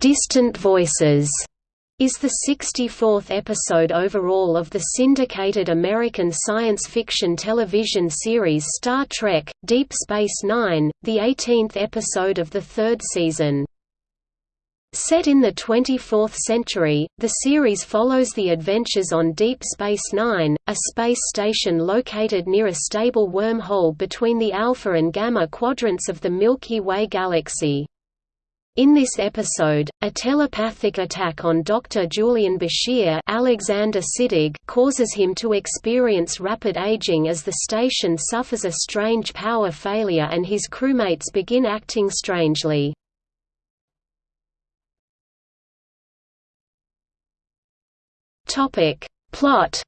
Distant Voices is the 64th episode overall of the syndicated American science fiction television series Star Trek – Deep Space Nine, the 18th episode of the third season. Set in the 24th century, the series follows the adventures on Deep Space Nine, a space station located near a stable wormhole between the Alpha and Gamma quadrants of the Milky Way galaxy. In this episode, a telepathic attack on Dr. Julian Bashir Alexander Siddig causes him to experience rapid aging as the station suffers a strange power failure and his crewmates begin acting strangely. Plot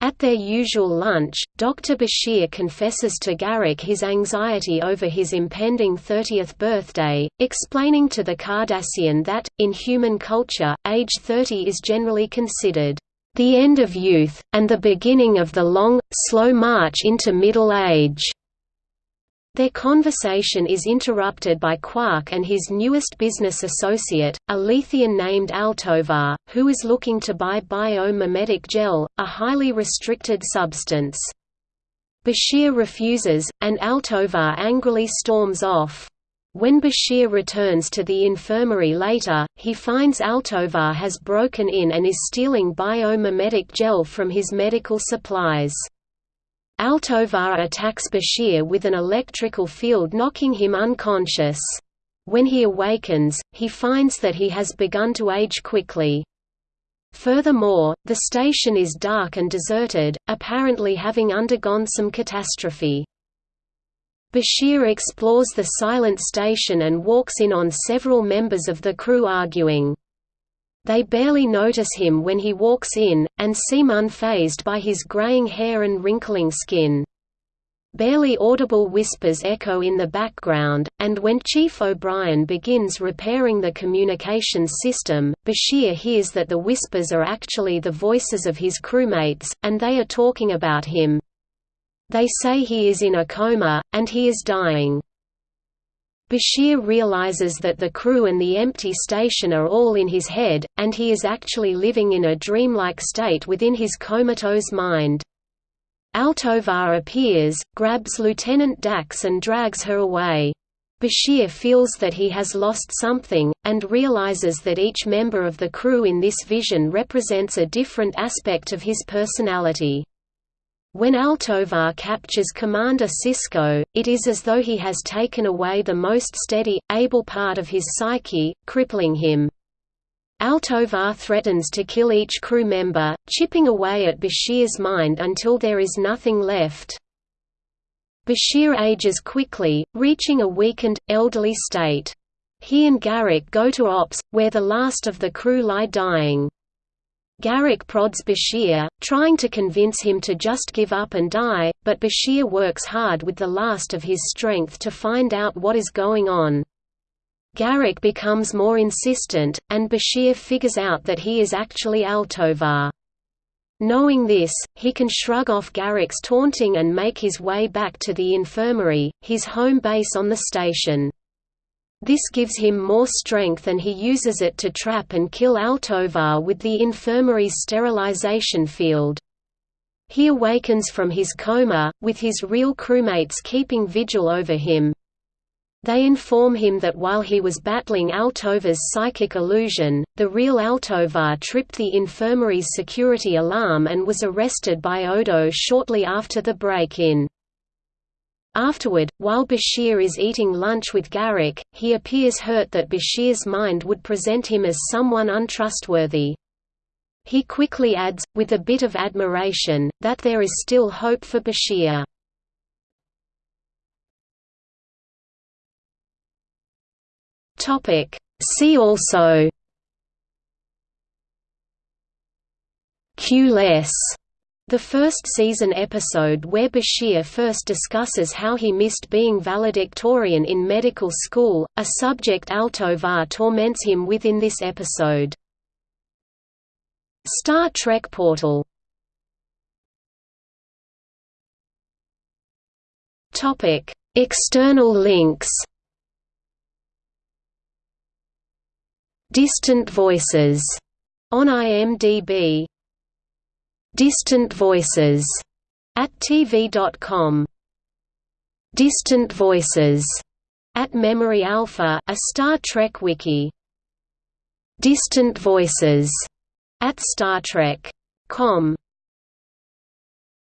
At their usual lunch, Dr. Bashir confesses to Garak his anxiety over his impending 30th birthday, explaining to the Cardassian that, in human culture, age 30 is generally considered the end of youth, and the beginning of the long, slow march into middle age. Their conversation is interrupted by Quark and his newest business associate, a Lethean named Altovar, who is looking to buy biomimetic gel, a highly restricted substance. Bashir refuses, and Altovar angrily storms off. When Bashir returns to the infirmary later, he finds Altovar has broken in and is stealing biomimetic gel from his medical supplies. Altovar attacks Bashir with an electrical field knocking him unconscious. When he awakens, he finds that he has begun to age quickly. Furthermore, the station is dark and deserted, apparently having undergone some catastrophe. Bashir explores the silent station and walks in on several members of the crew arguing. They barely notice him when he walks in, and seem unfazed by his graying hair and wrinkling skin. Barely audible whispers echo in the background, and when Chief O'Brien begins repairing the communications system, Bashir hears that the whispers are actually the voices of his crewmates, and they are talking about him. They say he is in a coma, and he is dying. Bashir realizes that the crew and the empty station are all in his head, and he is actually living in a dreamlike state within his comatose mind. Altovar appears, grabs Lieutenant Dax and drags her away. Bashir feels that he has lost something, and realizes that each member of the crew in this vision represents a different aspect of his personality. When Altovar captures Commander Sisko, it is as though he has taken away the most steady, able part of his psyche, crippling him. Altovar threatens to kill each crew member, chipping away at Bashir's mind until there is nothing left. Bashir ages quickly, reaching a weakened, elderly state. He and Garak go to Ops, where the last of the crew lie dying. Garak prods Bashir, trying to convince him to just give up and die, but Bashir works hard with the last of his strength to find out what is going on. Garak becomes more insistent, and Bashir figures out that he is actually Altovar. Knowing this, he can shrug off Garak's taunting and make his way back to the infirmary, his home base on the station. This gives him more strength and he uses it to trap and kill Altovar with the infirmary's sterilization field. He awakens from his coma, with his real crewmates keeping vigil over him. They inform him that while he was battling Altovar's psychic illusion, the real Altovar tripped the infirmary's security alarm and was arrested by Odo shortly after the break-in. Afterward, while Bashir is eating lunch with Garak, he appears hurt that Bashir's mind would present him as someone untrustworthy. He quickly adds, with a bit of admiration, that there is still hope for Bashir. See also Q-less the first season episode where Bashir first discusses how he missed being valedictorian in medical school, a subject Altovar torments him with in this episode. Star Trek Portal External links Distant Voices on IMDb. Distant Voices at TV.com. Distant Voices at Memory Alpha, a Star Trek wiki. Distant Voices at Star Trek. Com